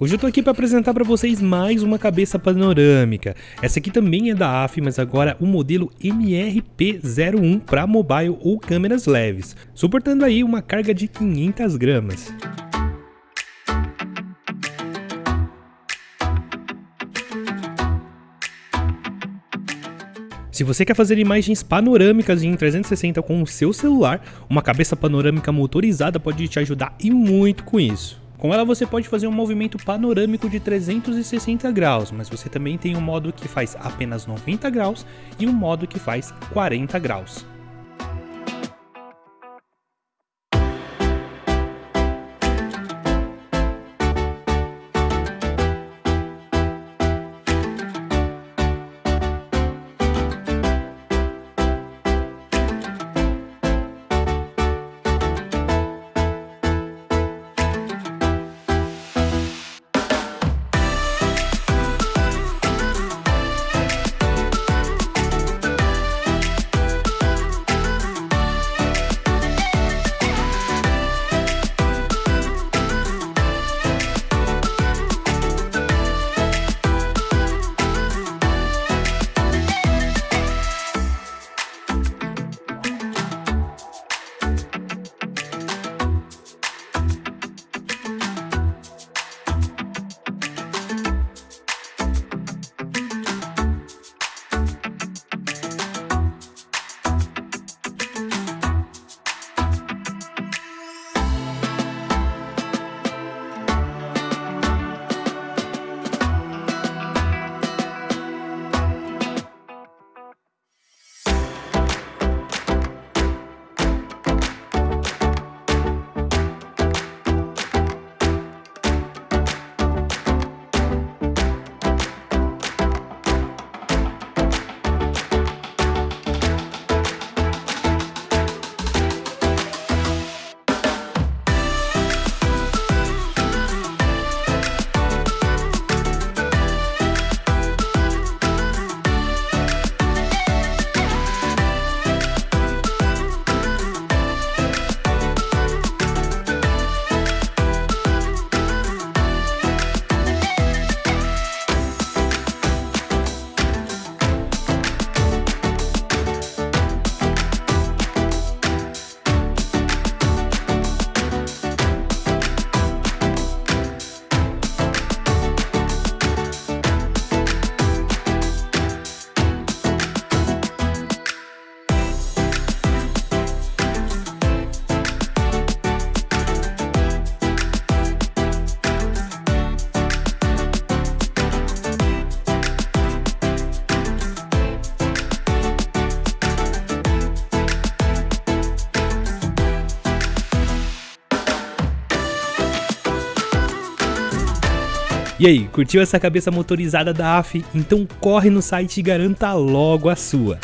Hoje eu tô aqui para apresentar para vocês mais uma cabeça panorâmica. Essa aqui também é da AF, mas agora o modelo MRP01 para mobile ou câmeras leves, suportando aí uma carga de 500 gramas. Se você quer fazer imagens panorâmicas em 360 com o seu celular, uma cabeça panorâmica motorizada pode te ajudar e muito com isso. Com ela você pode fazer um movimento panorâmico de 360 graus, mas você também tem um modo que faz apenas 90 graus e um modo que faz 40 graus. E aí, curtiu essa cabeça motorizada da AF? Então corre no site e garanta logo a sua.